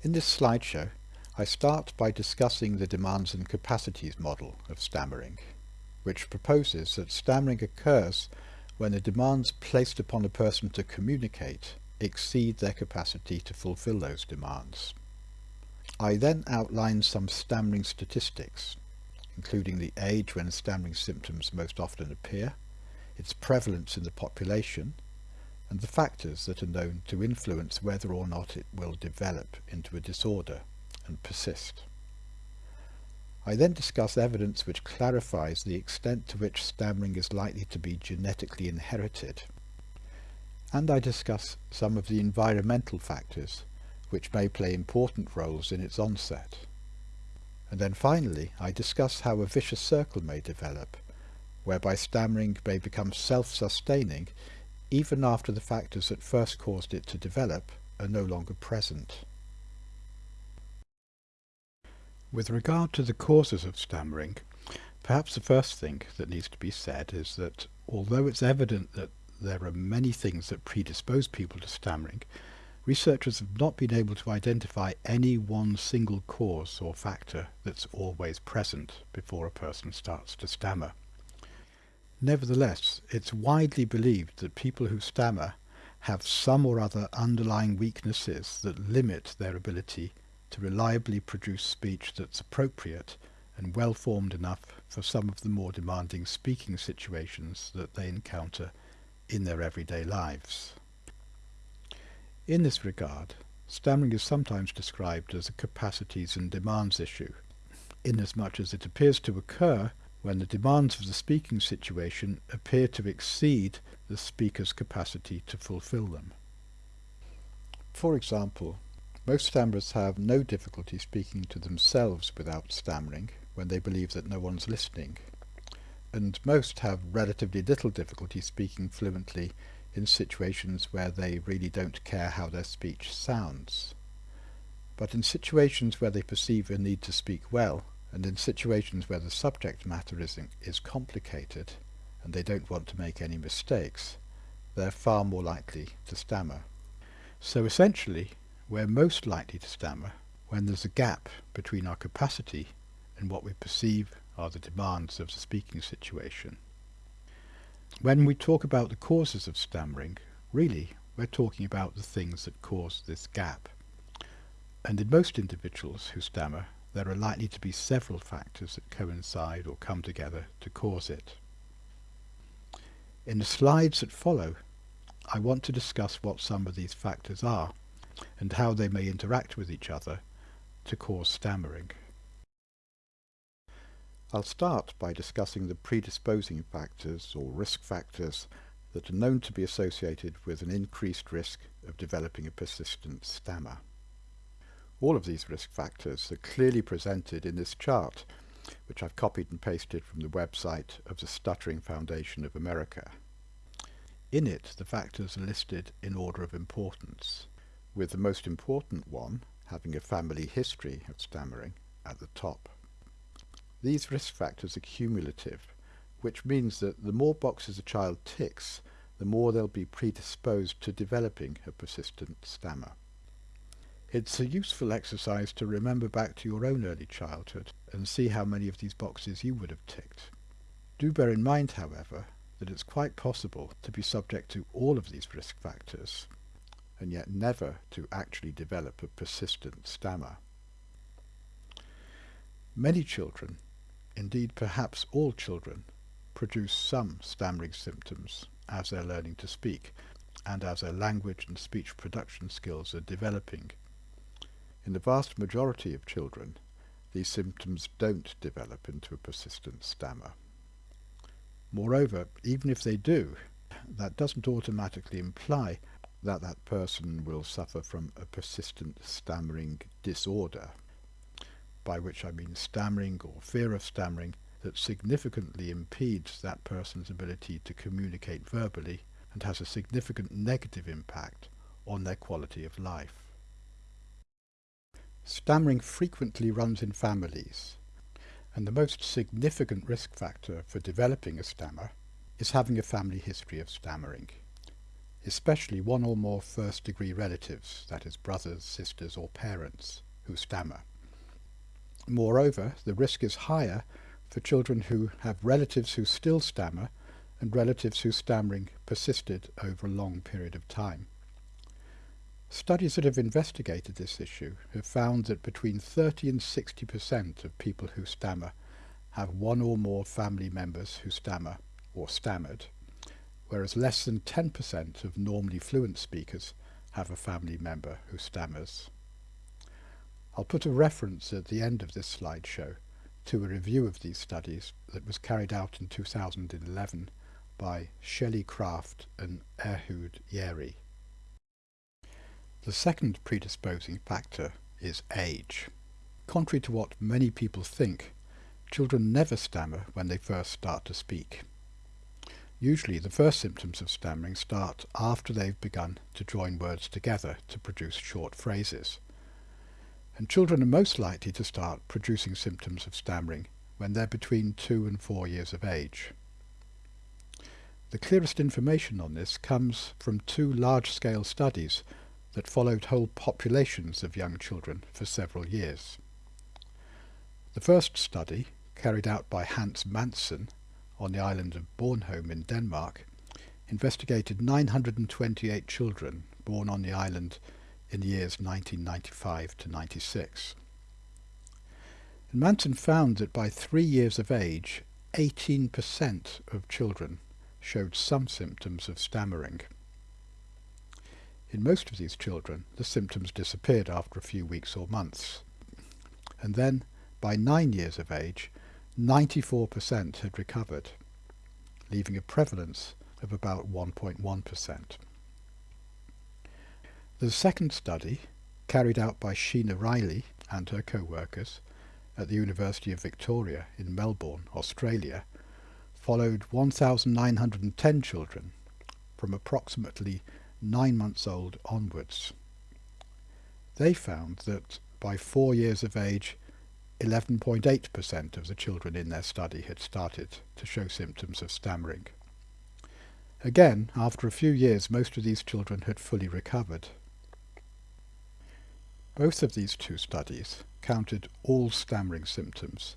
In this slideshow, I start by discussing the demands and capacities model of stammering, which proposes that stammering occurs when the demands placed upon a person to communicate exceed their capacity to fulfill those demands. I then outline some stammering statistics, including the age when stammering symptoms most often appear, its prevalence in the population, and the factors that are known to influence whether or not it will develop into a disorder and persist. I then discuss evidence which clarifies the extent to which stammering is likely to be genetically inherited. And I discuss some of the environmental factors which may play important roles in its onset. And then finally I discuss how a vicious circle may develop, whereby stammering may become self-sustaining even after the factors that first caused it to develop are no longer present. With regard to the causes of stammering, perhaps the first thing that needs to be said is that although it's evident that there are many things that predispose people to stammering, researchers have not been able to identify any one single cause or factor that's always present before a person starts to stammer. Nevertheless, it's widely believed that people who stammer have some or other underlying weaknesses that limit their ability to reliably produce speech that's appropriate and well formed enough for some of the more demanding speaking situations that they encounter in their everyday lives. In this regard, stammering is sometimes described as a capacities and demands issue, inasmuch as it appears to occur when the demands of the speaking situation appear to exceed the speaker's capacity to fulfill them. For example, most stammerers have no difficulty speaking to themselves without stammering when they believe that no one's listening, and most have relatively little difficulty speaking fluently in situations where they really don't care how their speech sounds. But in situations where they perceive a need to speak well, and in situations where the subject matter is, is complicated and they don't want to make any mistakes, they're far more likely to stammer. So essentially, we're most likely to stammer when there's a gap between our capacity and what we perceive are the demands of the speaking situation. When we talk about the causes of stammering, really we're talking about the things that cause this gap. And in most individuals who stammer, there are likely to be several factors that coincide or come together to cause it. In the slides that follow, I want to discuss what some of these factors are and how they may interact with each other to cause stammering. I'll start by discussing the predisposing factors or risk factors that are known to be associated with an increased risk of developing a persistent stammer. All of these risk factors are clearly presented in this chart, which I've copied and pasted from the website of the Stuttering Foundation of America. In it, the factors are listed in order of importance, with the most important one having a family history of stammering at the top. These risk factors are cumulative, which means that the more boxes a child ticks, the more they'll be predisposed to developing a persistent stammer. It's a useful exercise to remember back to your own early childhood and see how many of these boxes you would have ticked. Do bear in mind, however, that it's quite possible to be subject to all of these risk factors and yet never to actually develop a persistent stammer. Many children, indeed perhaps all children, produce some stammering symptoms as they're learning to speak and as their language and speech production skills are developing in the vast majority of children, these symptoms don't develop into a persistent stammer. Moreover, even if they do, that doesn't automatically imply that that person will suffer from a persistent stammering disorder, by which I mean stammering or fear of stammering that significantly impedes that person's ability to communicate verbally and has a significant negative impact on their quality of life. Stammering frequently runs in families, and the most significant risk factor for developing a stammer is having a family history of stammering. especially one or more first-degree relatives, that is brothers, sisters or parents, who stammer. Moreover, the risk is higher for children who have relatives who still stammer and relatives whose stammering persisted over a long period of time. Studies that have investigated this issue have found that between 30 and 60% of people who stammer have one or more family members who stammer or stammered, whereas less than 10% of normally fluent speakers have a family member who stammers. I'll put a reference at the end of this slideshow to a review of these studies that was carried out in 2011 by Shelley Kraft and Ehud Yairi. The second predisposing factor is age. Contrary to what many people think, children never stammer when they first start to speak. Usually the first symptoms of stammering start after they've begun to join words together to produce short phrases. And children are most likely to start producing symptoms of stammering when they're between two and four years of age. The clearest information on this comes from two large-scale studies that followed whole populations of young children for several years. The first study, carried out by Hans Månsson on the island of Bornholm in Denmark, investigated 928 children born on the island in the years 1995 to 96. And Månsson found that by three years of age, 18% of children showed some symptoms of stammering. In most of these children, the symptoms disappeared after a few weeks or months. And then, by nine years of age, 94% had recovered, leaving a prevalence of about 1.1%. The second study, carried out by Sheena Reilly and her co-workers at the University of Victoria in Melbourne, Australia, followed 1,910 children from approximately nine months old onwards. They found that by four years of age, 11.8% of the children in their study had started to show symptoms of stammering. Again, after a few years, most of these children had fully recovered. Both of these two studies counted all stammering symptoms,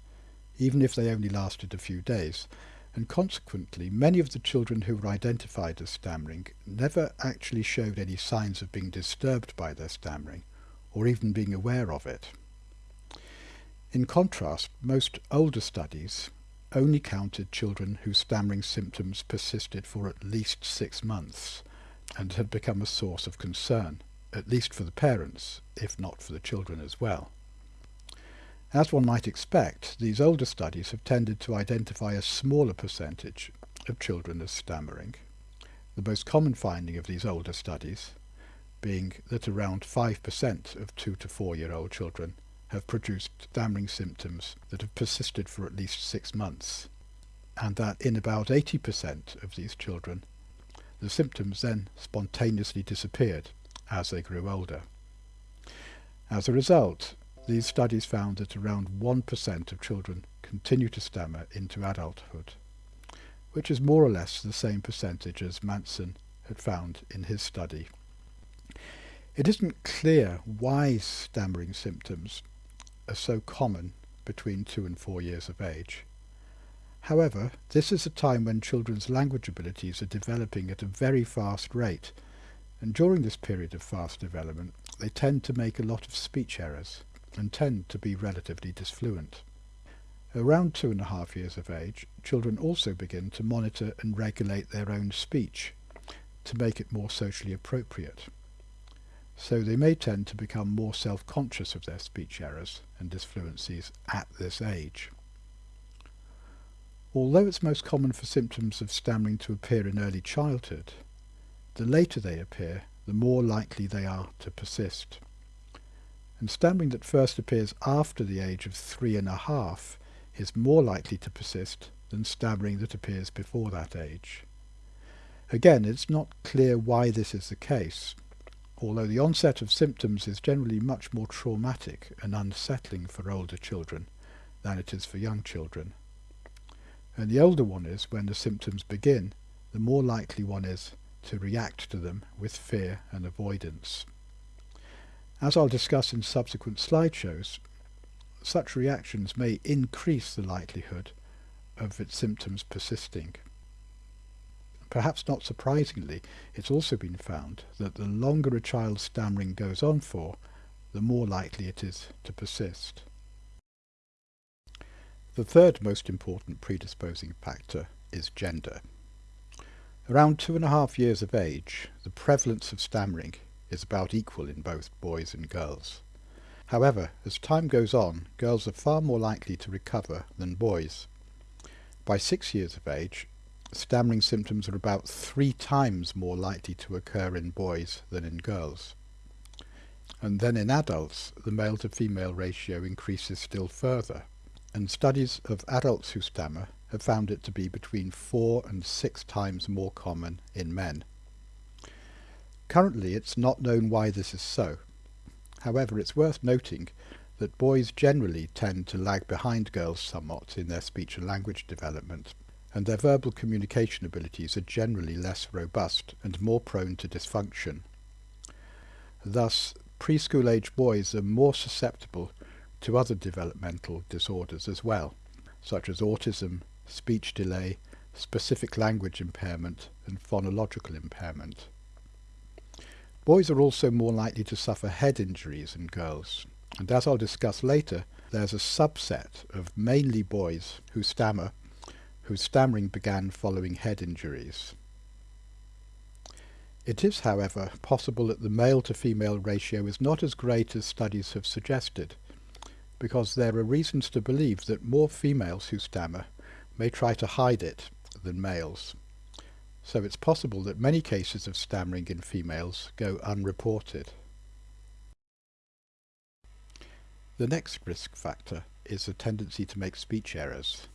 even if they only lasted a few days, and consequently many of the children who were identified as stammering never actually showed any signs of being disturbed by their stammering or even being aware of it. In contrast, most older studies only counted children whose stammering symptoms persisted for at least six months and had become a source of concern, at least for the parents, if not for the children as well. As one might expect, these older studies have tended to identify a smaller percentage of children as stammering. The most common finding of these older studies being that around 5% of 2 to 4 year old children have produced stammering symptoms that have persisted for at least six months, and that in about 80% of these children the symptoms then spontaneously disappeared as they grew older. As a result, these studies found that around 1% of children continue to stammer into adulthood, which is more or less the same percentage as Månsson had found in his study. It isn't clear why stammering symptoms are so common between two and four years of age. However, this is a time when children's language abilities are developing at a very fast rate, and during this period of fast development they tend to make a lot of speech errors and tend to be relatively disfluent. Around two and a half years of age, children also begin to monitor and regulate their own speech to make it more socially appropriate. So they may tend to become more self-conscious of their speech errors and disfluencies at this age. Although it's most common for symptoms of stammering to appear in early childhood, the later they appear, the more likely they are to persist and stammering that first appears after the age of three and a half is more likely to persist than stammering that appears before that age. Again, it's not clear why this is the case, although the onset of symptoms is generally much more traumatic and unsettling for older children than it is for young children. And the older one is when the symptoms begin, the more likely one is to react to them with fear and avoidance. As I'll discuss in subsequent slideshows, such reactions may increase the likelihood of its symptoms persisting. Perhaps not surprisingly, it's also been found that the longer a child's stammering goes on for, the more likely it is to persist. The third most important predisposing factor is gender. Around two and a half years of age, the prevalence of stammering is about equal in both boys and girls. However, as time goes on, girls are far more likely to recover than boys. By six years of age, stammering symptoms are about three times more likely to occur in boys than in girls. And then in adults, the male to female ratio increases still further, and studies of adults who stammer have found it to be between four and six times more common in men. Currently it's not known why this is so. However, it's worth noting that boys generally tend to lag behind girls somewhat in their speech and language development, and their verbal communication abilities are generally less robust and more prone to dysfunction. Thus, preschool age boys are more susceptible to other developmental disorders as well, such as autism, speech delay, specific language impairment and phonological impairment. Boys are also more likely to suffer head injuries than girls, and as I'll discuss later, there's a subset of mainly boys who stammer, whose stammering began following head injuries. It is, however, possible that the male to female ratio is not as great as studies have suggested, because there are reasons to believe that more females who stammer may try to hide it than males. So it's possible that many cases of stammering in females go unreported. The next risk factor is a tendency to make speech errors.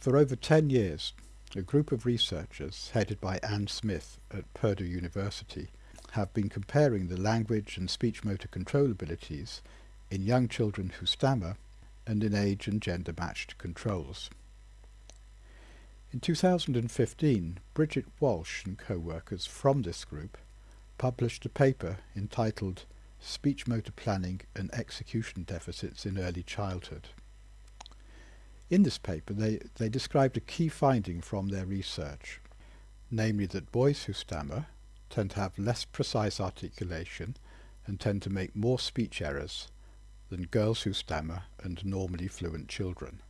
For over 10 years, a group of researchers headed by Anne Smith at Purdue University have been comparing the language and speech motor control abilities in young children who stammer and in age and gender matched controls. In 2015, Bridget Walsh and co-workers from this group published a paper entitled Speech Motor Planning and Execution Deficits in Early Childhood. In this paper they, they described a key finding from their research, namely that boys who stammer tend to have less precise articulation and tend to make more speech errors than girls who stammer and normally fluent children.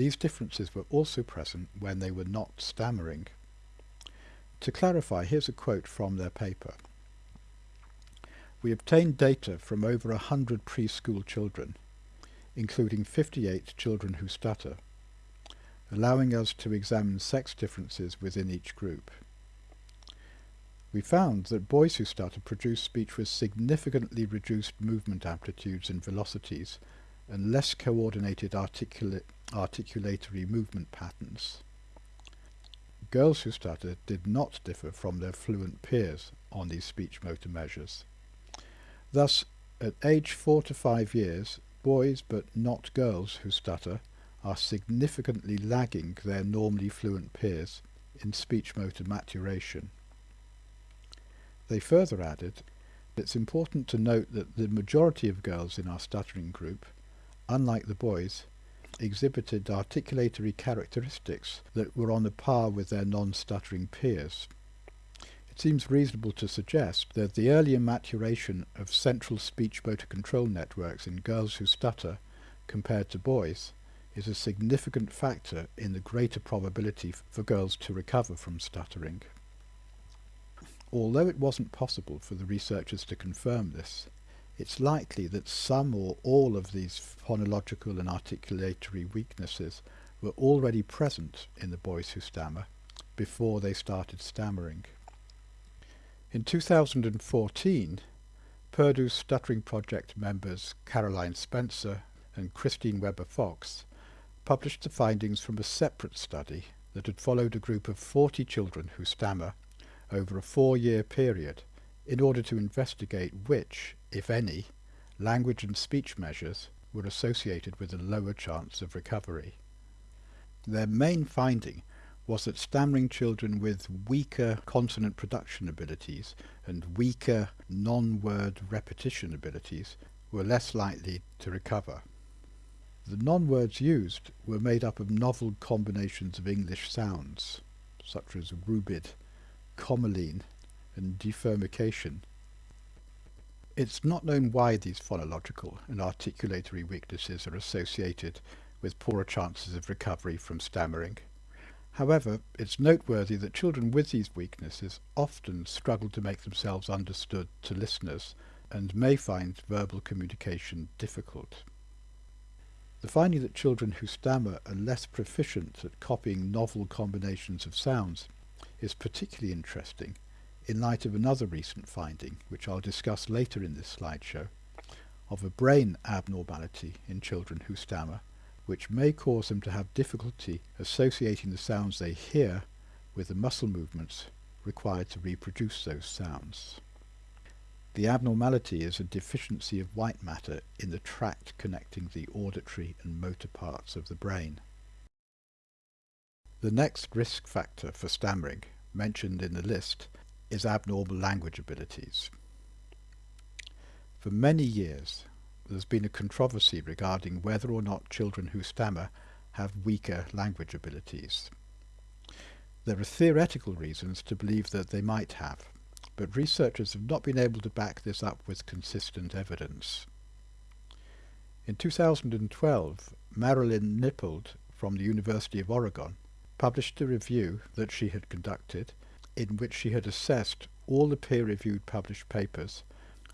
These differences were also present when they were not stammering. To clarify, here's a quote from their paper. We obtained data from over a hundred preschool children, including 58 children who stutter, allowing us to examine sex differences within each group. We found that boys who stutter produce speech with significantly reduced movement amplitudes and velocities and less coordinated articula articulatory movement patterns. Girls who stutter did not differ from their fluent peers on these speech motor measures. Thus, at age 4 to 5 years, boys but not girls who stutter are significantly lagging their normally fluent peers in speech motor maturation. They further added, it's important to note that the majority of girls in our stuttering group unlike the boys, exhibited articulatory characteristics that were on a par with their non-stuttering peers. It seems reasonable to suggest that the earlier maturation of central speech motor control networks in girls who stutter compared to boys is a significant factor in the greater probability for girls to recover from stuttering. Although it wasn't possible for the researchers to confirm this, it's likely that some or all of these phonological and articulatory weaknesses were already present in the boys who stammer before they started stammering. In 2014, Purdue's Stuttering Project members Caroline Spencer and Christine Weber Fox published the findings from a separate study that had followed a group of 40 children who stammer over a four-year period in order to investigate which, if any, language and speech measures were associated with a lower chance of recovery. Their main finding was that stammering children with weaker consonant production abilities and weaker non-word repetition abilities were less likely to recover. The non-words used were made up of novel combinations of English sounds, such as rubid, commeline, and defermication. It's not known why these phonological and articulatory weaknesses are associated with poorer chances of recovery from stammering. However, it's noteworthy that children with these weaknesses often struggle to make themselves understood to listeners and may find verbal communication difficult. The finding that children who stammer are less proficient at copying novel combinations of sounds is particularly interesting in light of another recent finding, which I'll discuss later in this slideshow, of a brain abnormality in children who stammer which may cause them to have difficulty associating the sounds they hear with the muscle movements required to reproduce those sounds. The abnormality is a deficiency of white matter in the tract connecting the auditory and motor parts of the brain. The next risk factor for stammering, mentioned in the list, is abnormal language abilities. For many years, there's been a controversy regarding whether or not children who stammer have weaker language abilities. There are theoretical reasons to believe that they might have, but researchers have not been able to back this up with consistent evidence. In 2012, Marilyn Nippold from the University of Oregon published a review that she had conducted in which she had assessed all the peer-reviewed published papers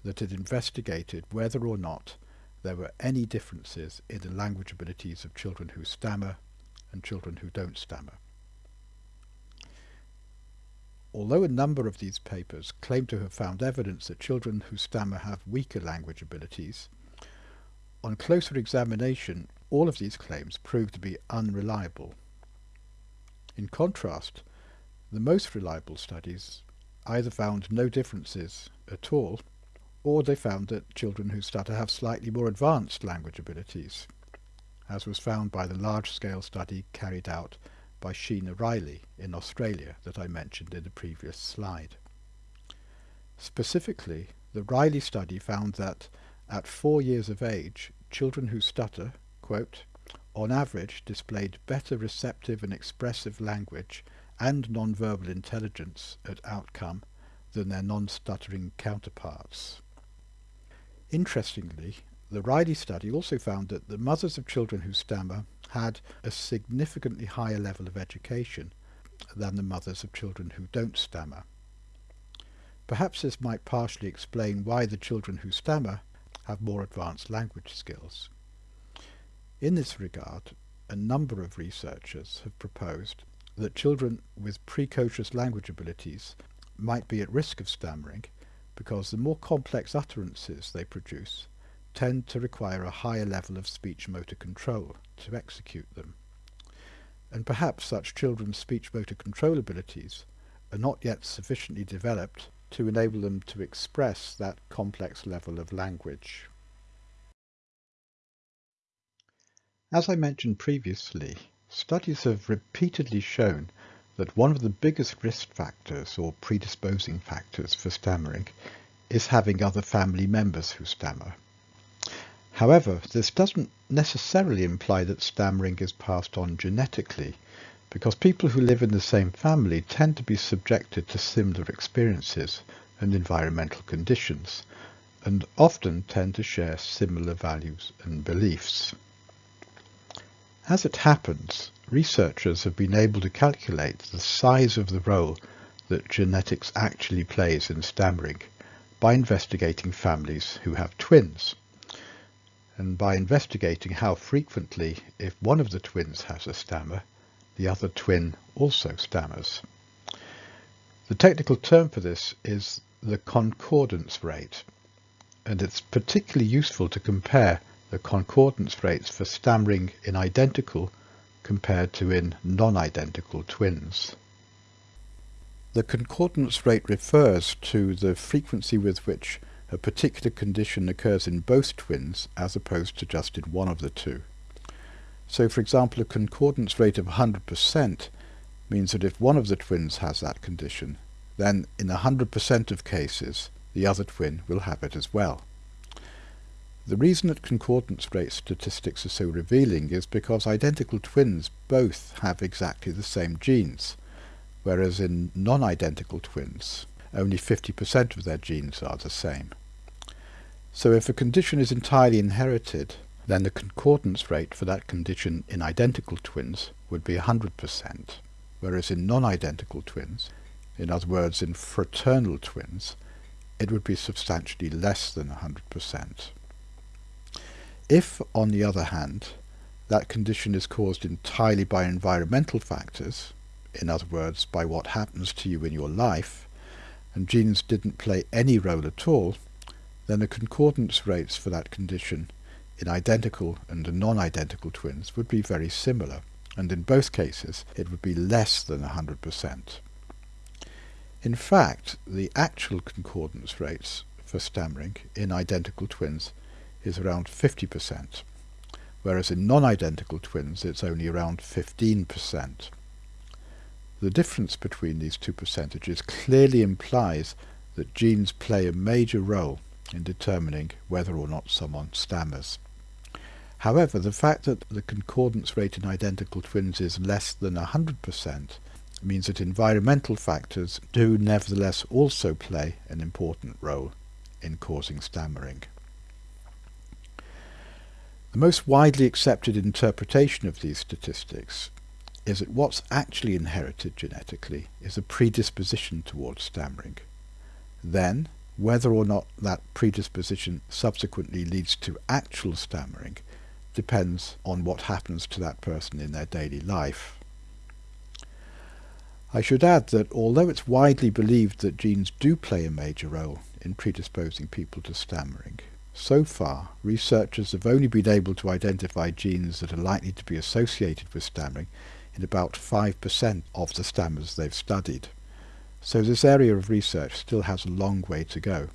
that had investigated whether or not there were any differences in the language abilities of children who stammer and children who don't stammer. Although a number of these papers claim to have found evidence that children who stammer have weaker language abilities, on closer examination all of these claims prove to be unreliable. In contrast, the most reliable studies either found no differences at all or they found that children who stutter have slightly more advanced language abilities, as was found by the large-scale study carried out by Sheena Reilly in Australia that I mentioned in the previous slide. Specifically, the Reilly study found that at four years of age, children who stutter, quote, on average displayed better receptive and expressive language and non-verbal intelligence at outcome than their non-stuttering counterparts. Interestingly, the Reilly study also found that the mothers of children who stammer had a significantly higher level of education than the mothers of children who don't stammer. Perhaps this might partially explain why the children who stammer have more advanced language skills. In this regard, a number of researchers have proposed that children with precocious language abilities might be at risk of stammering because the more complex utterances they produce tend to require a higher level of speech motor control to execute them. And perhaps such children's speech motor control abilities are not yet sufficiently developed to enable them to express that complex level of language. As I mentioned previously, studies have repeatedly shown that one of the biggest risk factors or predisposing factors for stammering is having other family members who stammer. However, this doesn't necessarily imply that stammering is passed on genetically, because people who live in the same family tend to be subjected to similar experiences and environmental conditions, and often tend to share similar values and beliefs. As it happens, researchers have been able to calculate the size of the role that genetics actually plays in stammering by investigating families who have twins and by investigating how frequently, if one of the twins has a stammer, the other twin also stammers. The technical term for this is the concordance rate, and it's particularly useful to compare the concordance rates for stammering in identical compared to in non-identical twins. The concordance rate refers to the frequency with which a particular condition occurs in both twins as opposed to just in one of the two. So for example a concordance rate of 100% means that if one of the twins has that condition, then in 100% of cases the other twin will have it as well. The reason that concordance rate statistics are so revealing is because identical twins both have exactly the same genes, whereas in non-identical twins only 50% of their genes are the same. So if a condition is entirely inherited, then the concordance rate for that condition in identical twins would be 100%, whereas in non-identical twins, in other words in fraternal twins, it would be substantially less than 100%. If, on the other hand, that condition is caused entirely by environmental factors, in other words, by what happens to you in your life, and genes didn't play any role at all, then the concordance rates for that condition in identical and non-identical twins would be very similar, and in both cases it would be less than 100%. In fact, the actual concordance rates for stammering in identical twins is around 50%, whereas in non-identical twins it's only around 15%. The difference between these two percentages clearly implies that genes play a major role in determining whether or not someone stammers. However, the fact that the concordance rate in identical twins is less than 100% means that environmental factors do nevertheless also play an important role in causing stammering. The most widely accepted interpretation of these statistics is that what's actually inherited genetically is a predisposition towards stammering. Then, whether or not that predisposition subsequently leads to actual stammering depends on what happens to that person in their daily life. I should add that although it's widely believed that genes do play a major role in predisposing people to stammering, so far, researchers have only been able to identify genes that are likely to be associated with stammering in about 5% of the stammers they've studied. So this area of research still has a long way to go.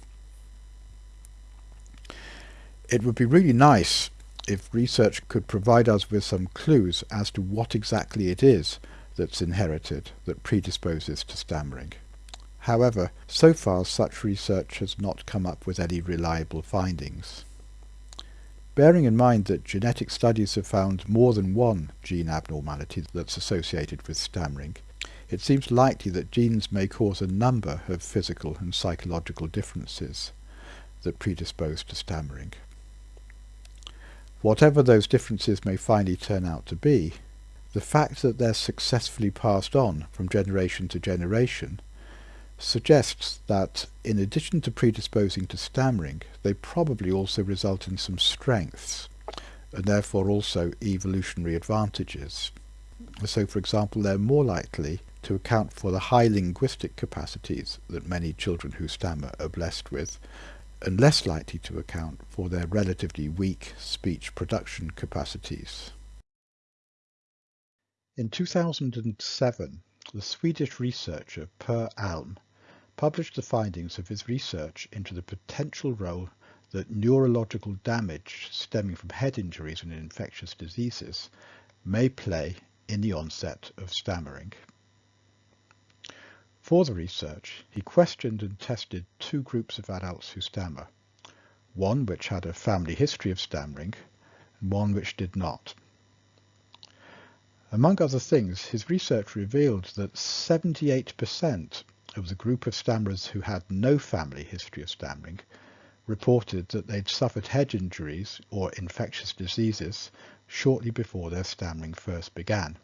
It would be really nice if research could provide us with some clues as to what exactly it is that's inherited that predisposes to stammering. However, so far such research has not come up with any reliable findings. Bearing in mind that genetic studies have found more than one gene abnormality that's associated with stammering, it seems likely that genes may cause a number of physical and psychological differences that predispose to stammering. Whatever those differences may finally turn out to be, the fact that they're successfully passed on from generation to generation suggests that in addition to predisposing to stammering, they probably also result in some strengths and therefore also evolutionary advantages. So for example, they're more likely to account for the high linguistic capacities that many children who stammer are blessed with, and less likely to account for their relatively weak speech production capacities. In 2007, the Swedish researcher Per Alm published the findings of his research into the potential role that neurological damage stemming from head injuries and infectious diseases may play in the onset of stammering. For the research, he questioned and tested two groups of adults who stammer, one which had a family history of stammering and one which did not. Among other things, his research revealed that 78% of the group of stammerers who had no family history of stammering reported that they'd suffered head injuries or infectious diseases shortly before their stammering first began.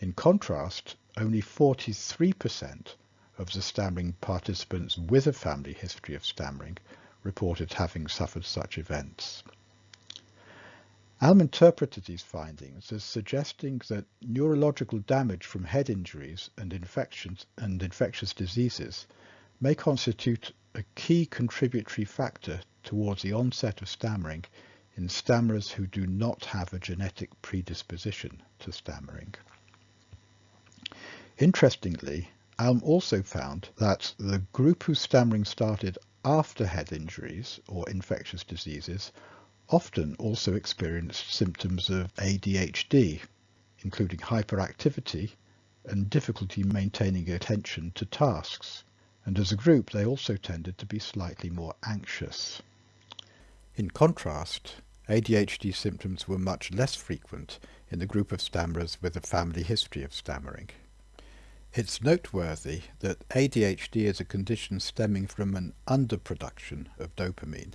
In contrast, only 43% of the stammering participants with a family history of stammering reported having suffered such events. Alm interpreted these findings as suggesting that neurological damage from head injuries and infections and infectious diseases may constitute a key contributory factor towards the onset of stammering in stammerers who do not have a genetic predisposition to stammering. Interestingly, Alm also found that the group whose stammering started after head injuries or infectious diseases often also experienced symptoms of ADHD, including hyperactivity and difficulty maintaining attention to tasks. And as a group, they also tended to be slightly more anxious. In contrast, ADHD symptoms were much less frequent in the group of stammerers with a family history of stammering. It's noteworthy that ADHD is a condition stemming from an underproduction of dopamine,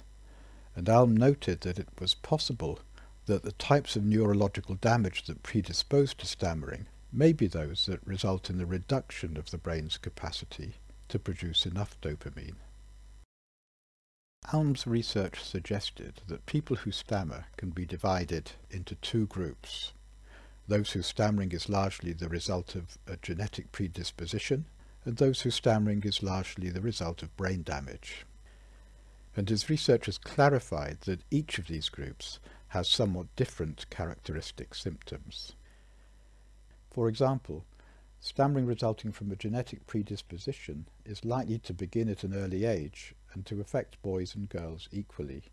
and Alm noted that it was possible that the types of neurological damage that predispose to stammering may be those that result in the reduction of the brain's capacity to produce enough dopamine. Alm's research suggested that people who stammer can be divided into two groups. Those whose stammering is largely the result of a genetic predisposition, and those whose stammering is largely the result of brain damage. And his research has clarified that each of these groups has somewhat different characteristic symptoms. For example, stammering resulting from a genetic predisposition is likely to begin at an early age and to affect boys and girls equally.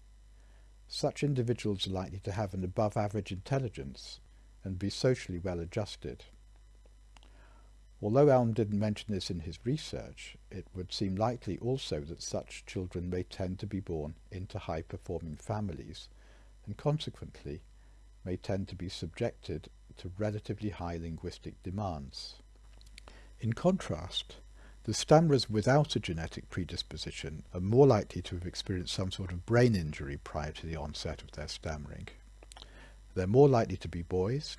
Such individuals are likely to have an above average intelligence and be socially well adjusted. Although Alm didn't mention this in his research, it would seem likely also that such children may tend to be born into high-performing families and consequently may tend to be subjected to relatively high linguistic demands. In contrast, the stammerers without a genetic predisposition are more likely to have experienced some sort of brain injury prior to the onset of their stammering. They're more likely to be boys,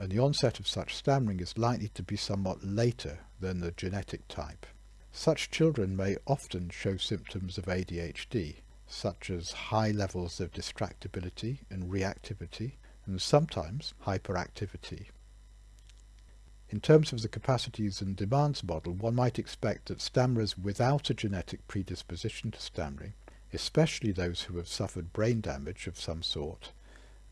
and the onset of such stammering is likely to be somewhat later than the genetic type. Such children may often show symptoms of ADHD, such as high levels of distractibility and reactivity, and sometimes hyperactivity. In terms of the capacities and demands model, one might expect that stammerers without a genetic predisposition to stammering, especially those who have suffered brain damage of some sort,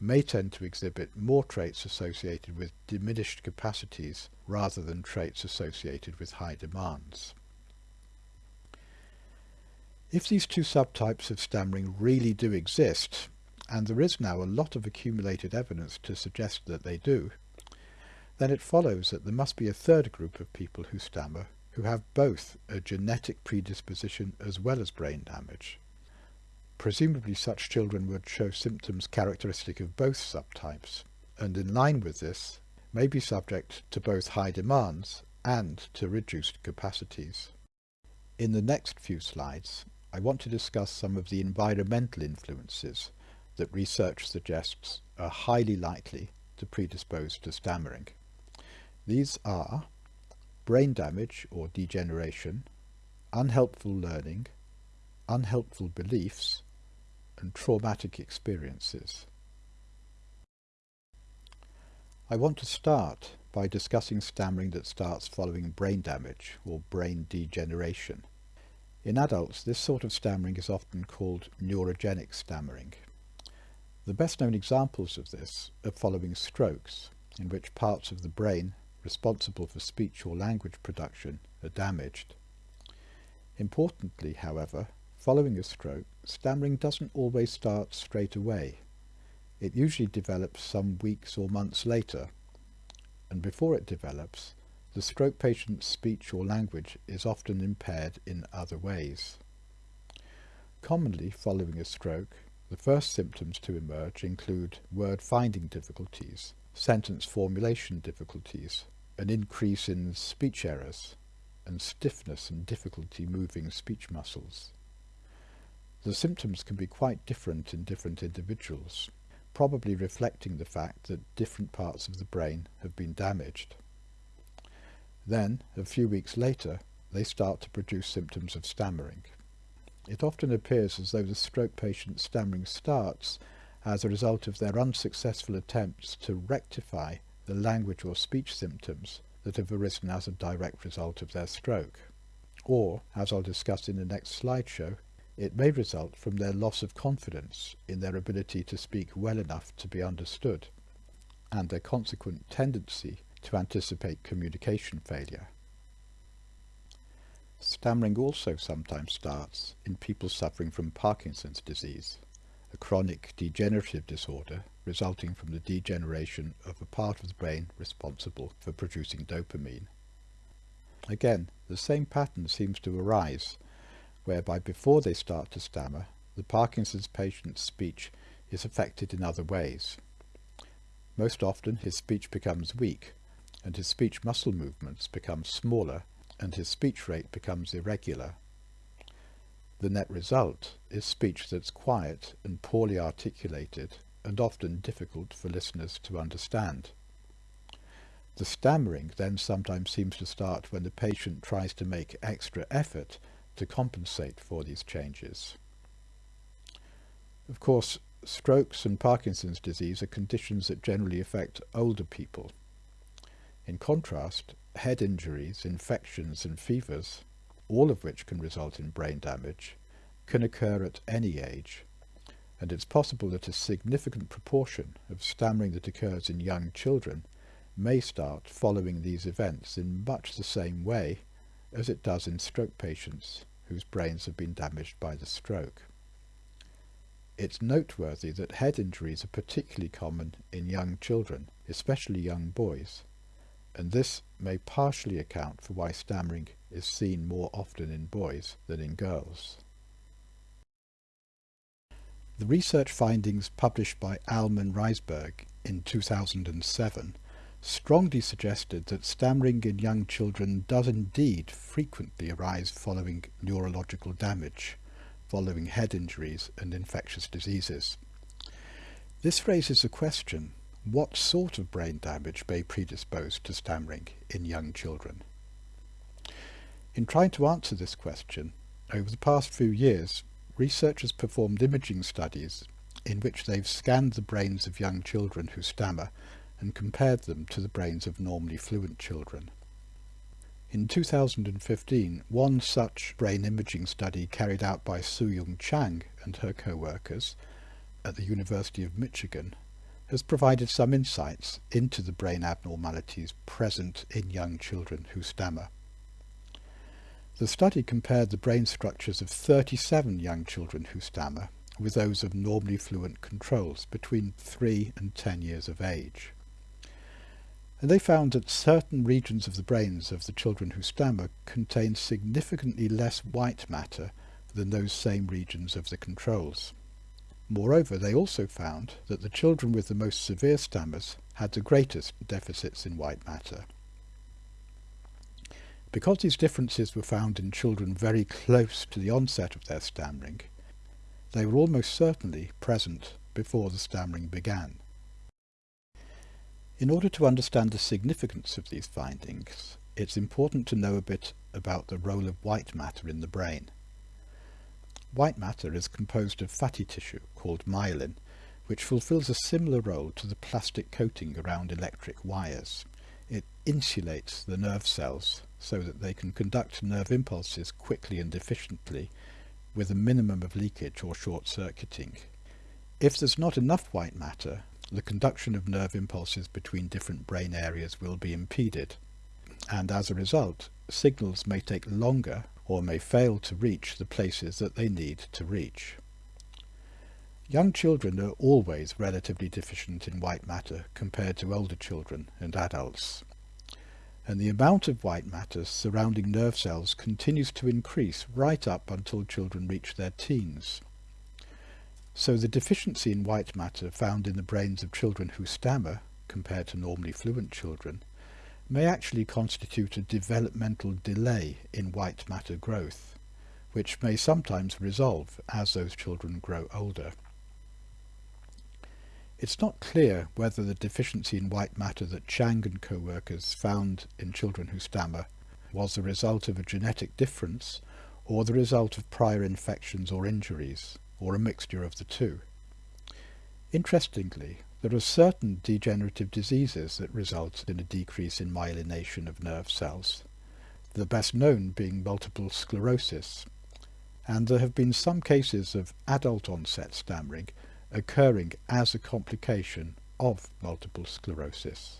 may tend to exhibit more traits associated with diminished capacities rather than traits associated with high demands. If these two subtypes of stammering really do exist, and there is now a lot of accumulated evidence to suggest that they do, then it follows that there must be a third group of people who stammer who have both a genetic predisposition as well as brain damage. Presumably such children would show symptoms characteristic of both subtypes, and in line with this, may be subject to both high demands and to reduced capacities. In the next few slides, I want to discuss some of the environmental influences that research suggests are highly likely to predispose to stammering. These are brain damage or degeneration, unhelpful learning, unhelpful beliefs, and traumatic experiences. I want to start by discussing stammering that starts following brain damage or brain degeneration. In adults, this sort of stammering is often called neurogenic stammering. The best known examples of this are following strokes, in which parts of the brain responsible for speech or language production are damaged. Importantly, however, following a stroke, stammering doesn't always start straight away. It usually develops some weeks or months later, and before it develops, the stroke patient's speech or language is often impaired in other ways. Commonly following a stroke, the first symptoms to emerge include word finding difficulties, sentence formulation difficulties, an increase in speech errors, and stiffness and difficulty moving speech muscles. The symptoms can be quite different in different individuals, probably reflecting the fact that different parts of the brain have been damaged. Then, a few weeks later, they start to produce symptoms of stammering. It often appears as though the stroke patient's stammering starts as a result of their unsuccessful attempts to rectify the language or speech symptoms that have arisen as a direct result of their stroke. Or, as I'll discuss in the next slideshow, it may result from their loss of confidence in their ability to speak well enough to be understood, and their consequent tendency to anticipate communication failure. Stammering also sometimes starts in people suffering from Parkinson's disease, a chronic degenerative disorder resulting from the degeneration of a part of the brain responsible for producing dopamine. Again, the same pattern seems to arise, whereby before they start to stammer, the Parkinson's patient's speech is affected in other ways. Most often his speech becomes weak, and his speech muscle movements become smaller, and his speech rate becomes irregular. The net result is speech that's quiet and poorly articulated and often difficult for listeners to understand. The stammering then sometimes seems to start when the patient tries to make extra effort to compensate for these changes. Of course, strokes and Parkinson's disease are conditions that generally affect older people. In contrast, head injuries, infections and fevers, all of which can result in brain damage, can occur at any age, and it's possible that a significant proportion of stammering that occurs in young children may start following these events in much the same way as it does in stroke patients whose brains have been damaged by the stroke. It's noteworthy that head injuries are particularly common in young children, especially young boys, and this may partially account for why stammering is seen more often in boys than in girls. The research findings published by Alm and Risberg in 2007 strongly suggested that stammering in young children does indeed frequently arise following neurological damage, following head injuries and infectious diseases. This raises the question, what sort of brain damage may predispose to stammering in young children? In trying to answer this question, over the past few years, researchers performed imaging studies in which they've scanned the brains of young children who stammer and compared them to the brains of normally fluent children. In 2015, one such brain imaging study carried out by Soo-Eun Chang and her co-workers at the University of Michigan has provided some insights into the brain abnormalities present in young children who stammer. The study compared the brain structures of 37 young children who stammer with those of normally fluent controls between 3 and 10 years of age. And they found that certain regions of the brains of the children who stammer contain significantly less white matter than those same regions of the controls. Moreover, they also found that the children with the most severe stammers had the greatest deficits in white matter. Because these differences were found in children very close to the onset of their stammering, they were almost certainly present before the stammering began. In order to understand the significance of these findings, it's important to know a bit about the role of white matter in the brain. White matter is composed of fatty tissue called myelin, which fulfills a similar role to the plastic coating around electric wires. It insulates the nerve cells so that they can conduct nerve impulses quickly and efficiently with a minimum of leakage or short-circuiting. If there's not enough white matter, the conduction of nerve impulses between different brain areas will be impeded, and as a result, signals may take longer or may fail to reach the places that they need to reach. Young children are always relatively deficient in white matter compared to older children and adults and the amount of white matter surrounding nerve cells continues to increase right up until children reach their teens. So the deficiency in white matter found in the brains of children who stammer, compared to normally fluent children, may actually constitute a developmental delay in white matter growth, which may sometimes resolve as those children grow older. It's not clear whether the deficiency in white matter that Chang and co-workers found in children who stammer was the result of a genetic difference or the result of prior infections or injuries, or a mixture of the two. Interestingly, there are certain degenerative diseases that result in a decrease in myelination of nerve cells, the best known being multiple sclerosis, and there have been some cases of adult onset stammering occurring as a complication of multiple sclerosis.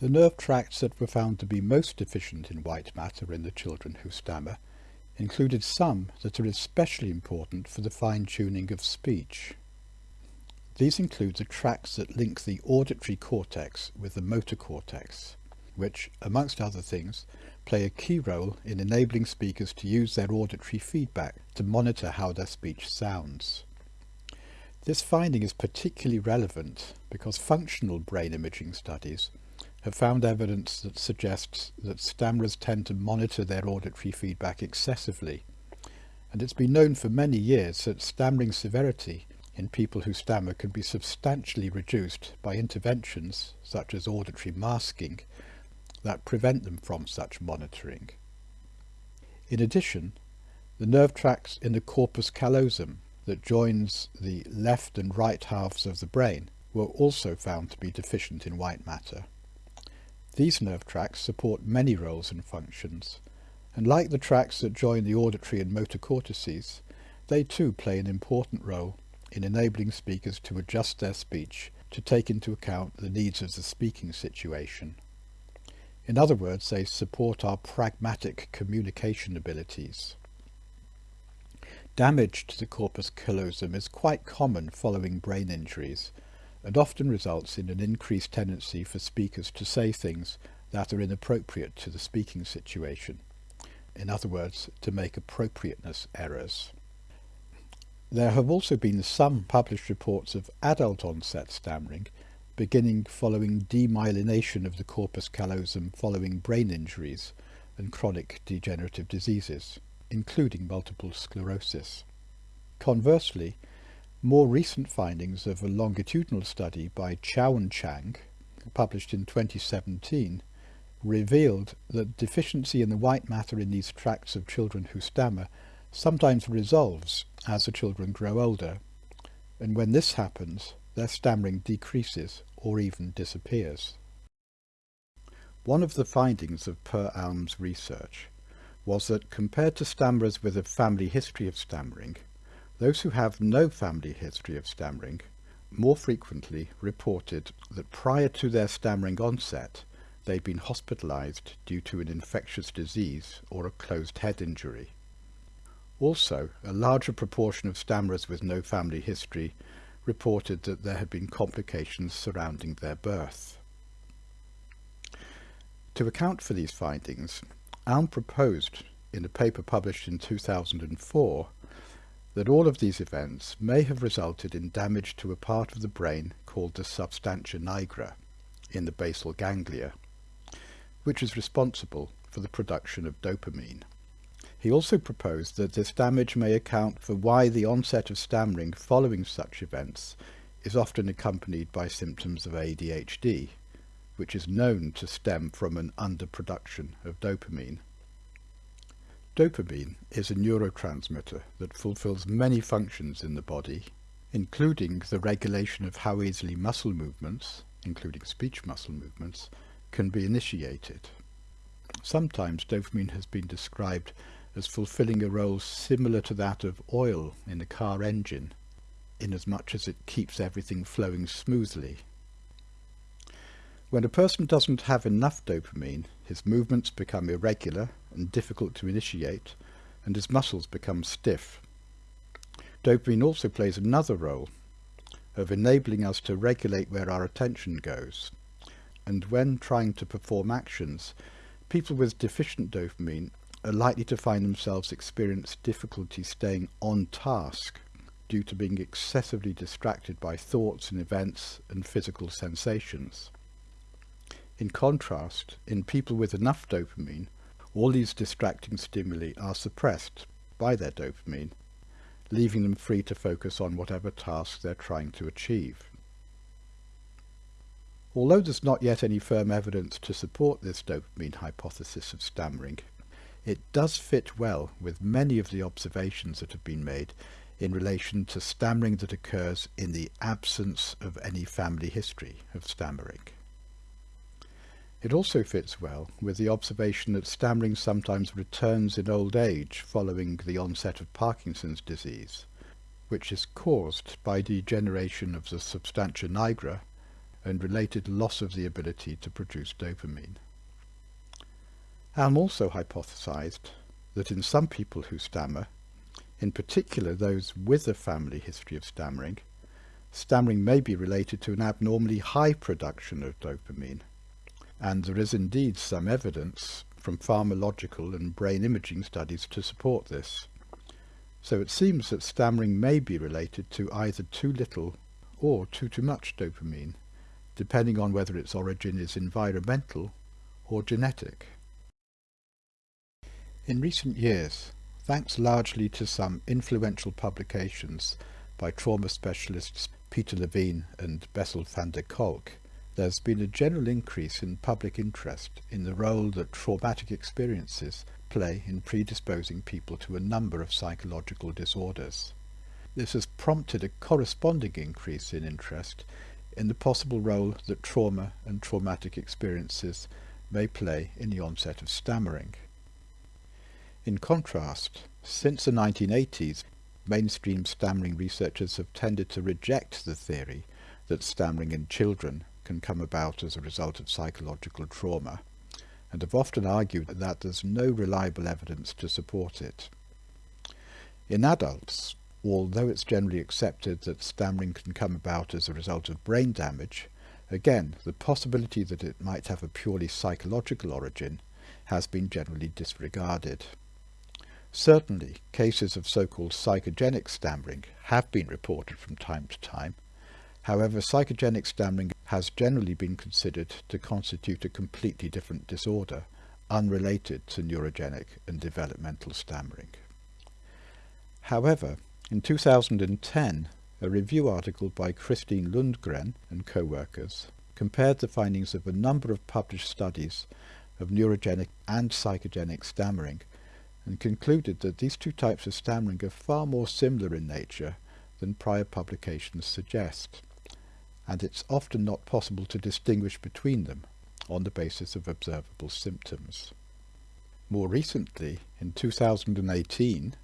The nerve tracts that were found to be most deficient in white matter in the children who stammer included some that are especially important for the fine-tuning of speech. These include the tracks that link the auditory cortex with the motor cortex, which, amongst other things, play a key role in enabling speakers to use their auditory feedback to monitor how their speech sounds. This finding is particularly relevant because functional brain imaging studies have found evidence that suggests that stammerers tend to monitor their auditory feedback excessively, and it's been known for many years that stammering severity in people who stammer can be substantially reduced by interventions such as auditory masking that prevent them from such monitoring. In addition, the nerve tracts in the corpus callosum that joins the left and right halves of the brain were also found to be deficient in white matter. These nerve tracts support many roles and functions, and like the tracts that join the auditory and motor cortices, they too play an important role in enabling speakers to adjust their speech to take into account the needs of the speaking situation. In other words, they support our pragmatic communication abilities. Damage to the corpus callosum is quite common following brain injuries, and often results in an increased tendency for speakers to say things that are inappropriate to the speaking situation. In other words, to make appropriateness errors. There have also been some published reports of adult onset stammering beginning following demyelination of the corpus callosum following brain injuries and chronic degenerative diseases, including multiple sclerosis. Conversely, more recent findings of a longitudinal study by Chow and Chang, published in 2017, revealed that deficiency in the white matter in these tracts of children who stammer sometimes resolves as the children grow older, and when this happens, their stammering decreases or even disappears. One of the findings of Per Alm's research was that compared to stammerers with a family history of stammering, those who have no family history of stammering more frequently reported that prior to their stammering onset, they'd been hospitalized due to an infectious disease or a closed head injury. Also, a larger proportion of stammerers with no family history reported that there had been complications surrounding their birth. To account for these findings, Alm proposed, in a paper published in 2004, that all of these events may have resulted in damage to a part of the brain called the substantia nigra in the basal ganglia, which is responsible for the production of dopamine. He also proposed that this damage may account for why the onset of stammering following such events is often accompanied by symptoms of ADHD, which is known to stem from an underproduction of dopamine. Dopamine is a neurotransmitter that fulfills many functions in the body, including the regulation of how easily muscle movements, including speech muscle movements, can be initiated. Sometimes dopamine has been described as fulfilling a role similar to that of oil in a car engine, inasmuch as it keeps everything flowing smoothly. When a person doesn't have enough dopamine, his movements become irregular and difficult to initiate, and his muscles become stiff. Dopamine also plays another role of enabling us to regulate where our attention goes. And when trying to perform actions, people with deficient dopamine are likely to find themselves experience difficulty staying on task due to being excessively distracted by thoughts and events and physical sensations. In contrast, in people with enough dopamine, all these distracting stimuli are suppressed by their dopamine, leaving them free to focus on whatever task they're trying to achieve. Although there's not yet any firm evidence to support this dopamine hypothesis of stammering, it does fit well with many of the observations that have been made in relation to stammering that occurs in the absence of any family history of stammering. It also fits well with the observation that stammering sometimes returns in old age following the onset of Parkinson's disease, which is caused by degeneration of the substantia nigra and related loss of the ability to produce dopamine. Alm also hypothesized that in some people who stammer, in particular those with a family history of stammering, stammering may be related to an abnormally high production of dopamine. And there is indeed some evidence from pharmacological and brain imaging studies to support this. So it seems that stammering may be related to either too little or too too much dopamine, depending on whether its origin is environmental or genetic. In recent years, thanks largely to some influential publications by trauma specialists Peter Levine and Bessel van der Kolk, there's been a general increase in public interest in the role that traumatic experiences play in predisposing people to a number of psychological disorders. This has prompted a corresponding increase in interest in the possible role that trauma and traumatic experiences may play in the onset of stammering. In contrast, since the 1980s, mainstream stammering researchers have tended to reject the theory that stammering in children can come about as a result of psychological trauma, and have often argued that there's no reliable evidence to support it. In adults, although it's generally accepted that stammering can come about as a result of brain damage, again, the possibility that it might have a purely psychological origin has been generally disregarded. Certainly, cases of so-called psychogenic stammering have been reported from time to time. However, psychogenic stammering has generally been considered to constitute a completely different disorder, unrelated to neurogenic and developmental stammering. However, in 2010, a review article by Christine Lundgren and co-workers compared the findings of a number of published studies of neurogenic and psychogenic stammering and concluded that these two types of stammering are far more similar in nature than prior publications suggest, and it's often not possible to distinguish between them on the basis of observable symptoms. More recently, in 2018,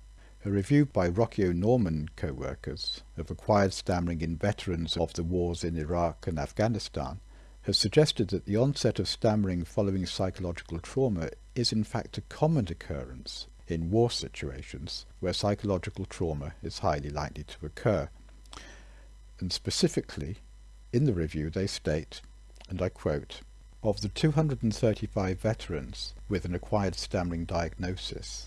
a review by Rocío Norman co-workers of acquired stammering in veterans of the wars in Iraq and Afghanistan has suggested that the onset of stammering following psychological trauma is in fact a common occurrence in war situations where psychological trauma is highly likely to occur. And specifically, in the review they state, and I quote, of the 235 veterans with an acquired stammering diagnosis,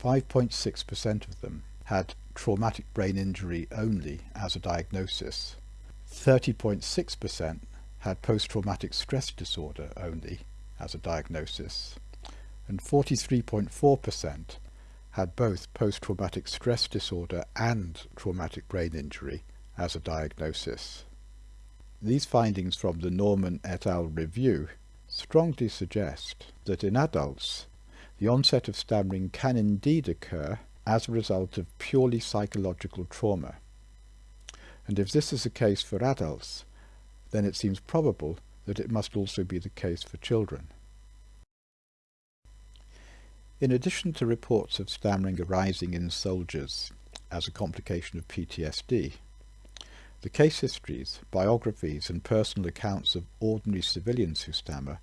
5.6% of them had traumatic brain injury only as a diagnosis. 30.6% had post-traumatic stress disorder only as a diagnosis and 43.4% had both post-traumatic stress disorder and traumatic brain injury as a diagnosis. These findings from the Norman et al. review strongly suggest that in adults the onset of stammering can indeed occur as a result of purely psychological trauma. And if this is the case for adults, then it seems probable that it must also be the case for children. In addition to reports of stammering arising in soldiers as a complication of PTSD, the case histories, biographies and personal accounts of ordinary civilians who stammer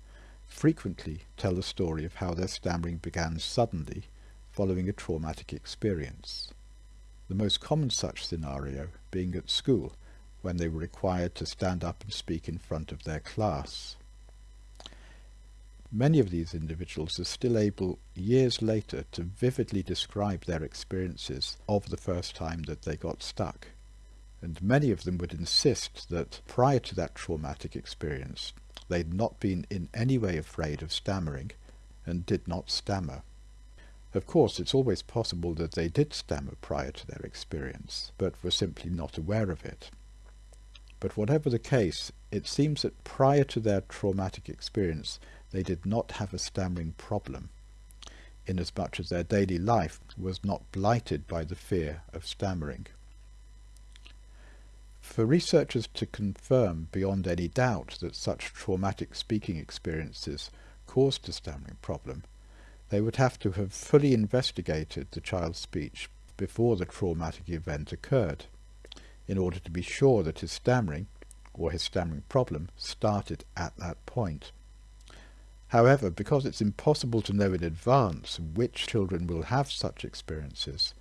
frequently tell the story of how their stammering began suddenly following a traumatic experience. The most common such scenario being at school when they were required to stand up and speak in front of their class. Many of these individuals are still able, years later, to vividly describe their experiences of the first time that they got stuck. And many of them would insist that prior to that traumatic experience, they'd not been in any way afraid of stammering and did not stammer. Of course, it's always possible that they did stammer prior to their experience, but were simply not aware of it. But whatever the case, it seems that prior to their traumatic experience, they did not have a stammering problem, inasmuch as their daily life was not blighted by the fear of stammering. For researchers to confirm beyond any doubt that such traumatic speaking experiences caused a stammering problem, they would have to have fully investigated the child's speech before the traumatic event occurred, in order to be sure that his stammering, or his stammering problem, started at that point. However, because it's impossible to know in advance which children will have such experiences,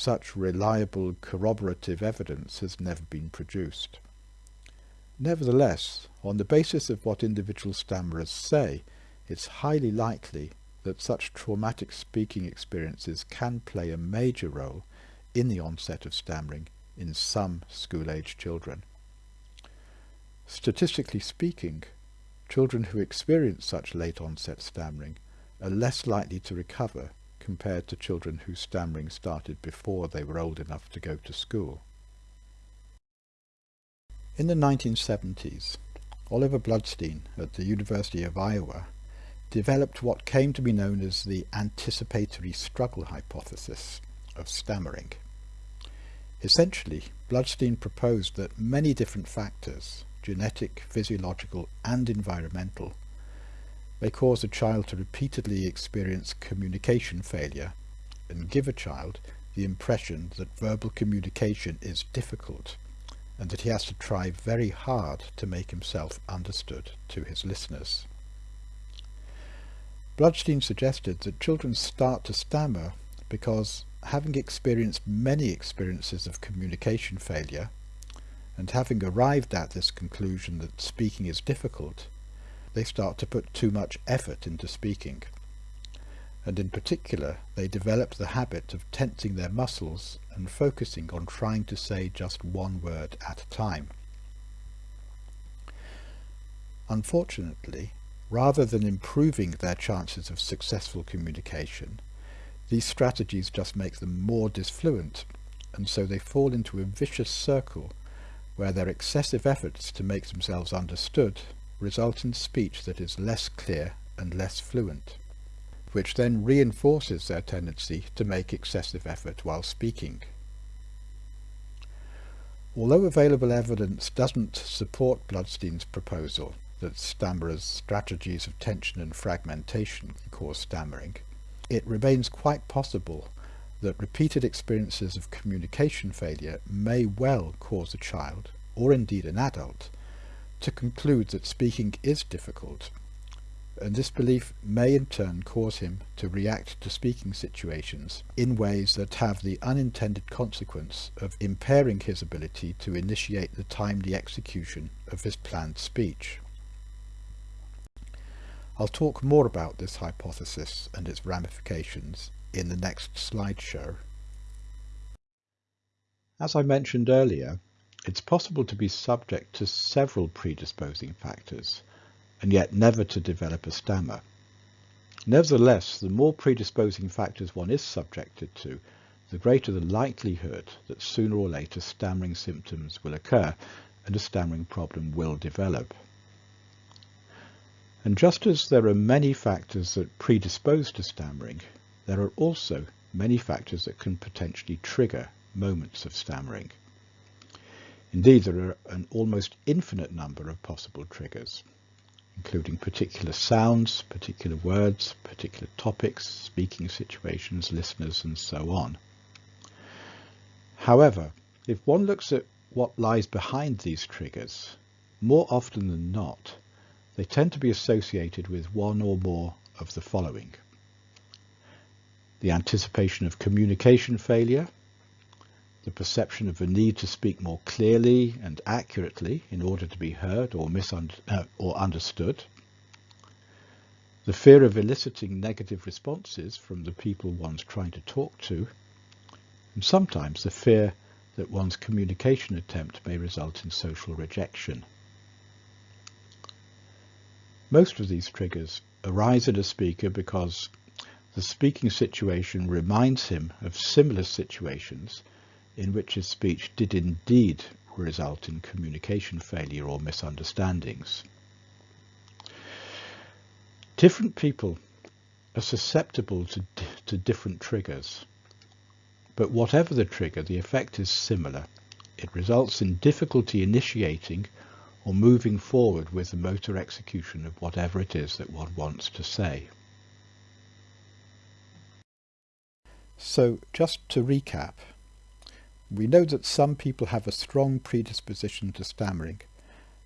such reliable corroborative evidence has never been produced. Nevertheless, on the basis of what individual stammerers say, it's highly likely that such traumatic speaking experiences can play a major role in the onset of stammering in some school-age children. Statistically speaking, Children who experience such late onset stammering are less likely to recover compared to children whose stammering started before they were old enough to go to school. In the 1970s, Oliver Bloodstein at the University of Iowa developed what came to be known as the anticipatory struggle hypothesis of stammering. Essentially, Bloodstein proposed that many different factors, genetic, physiological and environmental, may cause a child to repeatedly experience communication failure and give a child the impression that verbal communication is difficult and that he has to try very hard to make himself understood to his listeners. Bloodstein suggested that children start to stammer because having experienced many experiences of communication failure and having arrived at this conclusion that speaking is difficult, they start to put too much effort into speaking. And in particular, they develop the habit of tensing their muscles and focusing on trying to say just one word at a time. Unfortunately, rather than improving their chances of successful communication, these strategies just make them more disfluent, and so they fall into a vicious circle where their excessive efforts to make themselves understood result in speech that is less clear and less fluent, which then reinforces their tendency to make excessive effort while speaking. Although available evidence doesn't support Bloodstein's proposal that stammerers' strategies of tension and fragmentation cause stammering, it remains quite possible that repeated experiences of communication failure may well cause a child, or indeed an adult, to conclude that speaking is difficult, and this belief may in turn cause him to react to speaking situations in ways that have the unintended consequence of impairing his ability to initiate the timely execution of his planned speech. I'll talk more about this hypothesis and its ramifications in the next slideshow. As I mentioned earlier, it's possible to be subject to several predisposing factors and yet never to develop a stammer. Nevertheless, the more predisposing factors one is subjected to, the greater the likelihood that sooner or later stammering symptoms will occur and a stammering problem will develop. And just as there are many factors that predispose to stammering, there are also many factors that can potentially trigger moments of stammering. Indeed, there are an almost infinite number of possible triggers, including particular sounds, particular words, particular topics, speaking situations, listeners, and so on. However, if one looks at what lies behind these triggers, more often than not, they tend to be associated with one or more of the following the anticipation of communication failure, the perception of the need to speak more clearly and accurately in order to be heard or, uh, or understood, the fear of eliciting negative responses from the people one's trying to talk to, and sometimes the fear that one's communication attempt may result in social rejection. Most of these triggers arise in a speaker because the speaking situation reminds him of similar situations in which his speech did indeed result in communication failure or misunderstandings. Different people are susceptible to, to different triggers, but whatever the trigger, the effect is similar. It results in difficulty initiating or moving forward with the motor execution of whatever it is that one wants to say. So just to recap, we know that some people have a strong predisposition to stammering,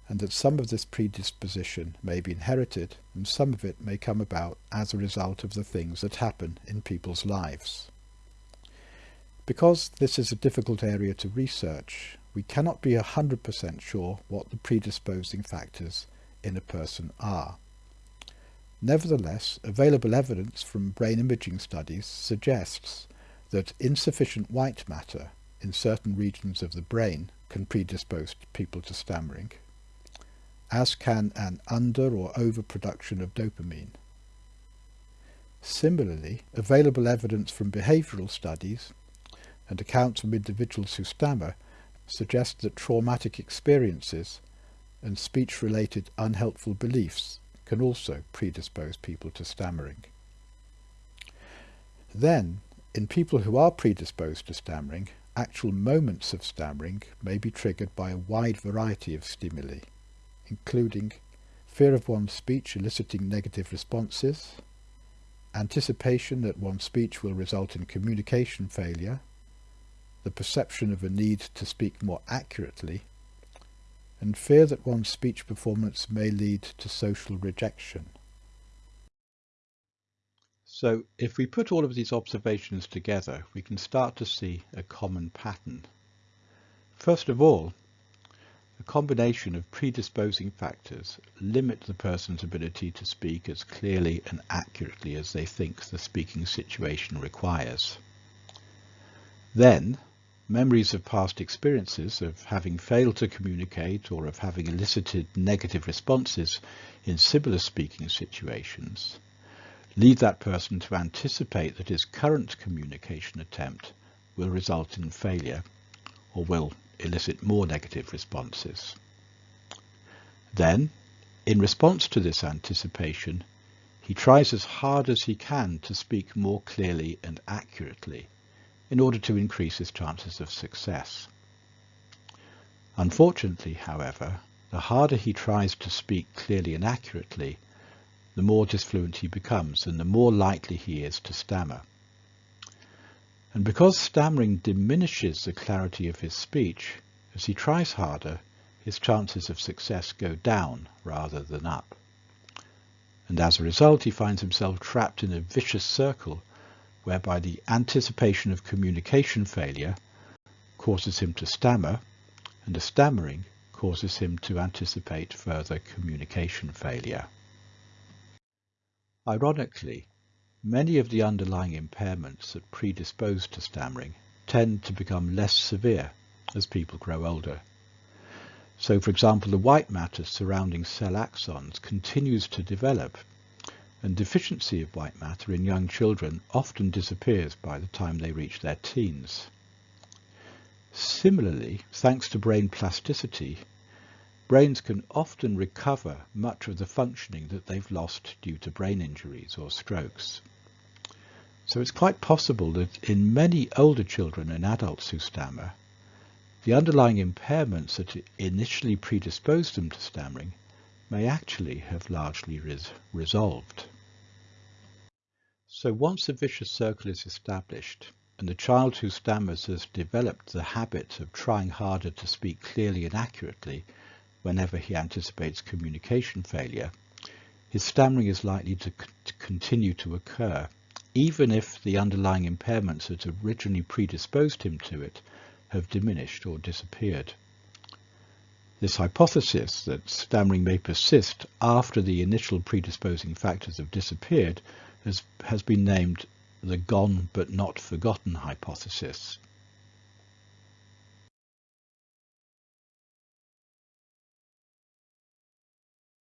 and that some of this predisposition may be inherited and some of it may come about as a result of the things that happen in people's lives. Because this is a difficult area to research, we cannot be 100% sure what the predisposing factors in a person are. Nevertheless, available evidence from brain imaging studies suggests that insufficient white matter in certain regions of the brain can predispose people to stammering, as can an under or overproduction of dopamine. Similarly, available evidence from behavioural studies and accounts from individuals who stammer suggest that traumatic experiences and speech-related unhelpful beliefs can also predispose people to stammering. Then, in people who are predisposed to stammering, actual moments of stammering may be triggered by a wide variety of stimuli, including fear of one's speech eliciting negative responses, anticipation that one's speech will result in communication failure, the perception of a need to speak more accurately, and fear that one's speech performance may lead to social rejection. So if we put all of these observations together, we can start to see a common pattern. First of all, a combination of predisposing factors limit the person's ability to speak as clearly and accurately as they think the speaking situation requires. Then, Memories of past experiences of having failed to communicate or of having elicited negative responses in similar speaking situations lead that person to anticipate that his current communication attempt will result in failure or will elicit more negative responses. Then, in response to this anticipation, he tries as hard as he can to speak more clearly and accurately in order to increase his chances of success. Unfortunately, however, the harder he tries to speak clearly and accurately, the more disfluent he becomes and the more likely he is to stammer. And because stammering diminishes the clarity of his speech, as he tries harder, his chances of success go down rather than up. And as a result, he finds himself trapped in a vicious circle whereby the anticipation of communication failure causes him to stammer and the stammering causes him to anticipate further communication failure. Ironically, many of the underlying impairments that predispose to stammering tend to become less severe as people grow older. So for example, the white matter surrounding cell axons continues to develop and deficiency of white matter in young children often disappears by the time they reach their teens. Similarly, thanks to brain plasticity, brains can often recover much of the functioning that they've lost due to brain injuries or strokes. So it's quite possible that in many older children and adults who stammer, the underlying impairments that initially predisposed them to stammering may actually have largely res resolved. So once a vicious circle is established, and the child who stammers has developed the habit of trying harder to speak clearly and accurately whenever he anticipates communication failure, his stammering is likely to, to continue to occur, even if the underlying impairments that originally predisposed him to it have diminished or disappeared. This hypothesis that stammering may persist after the initial predisposing factors have disappeared has, has been named the gone but not forgotten hypothesis.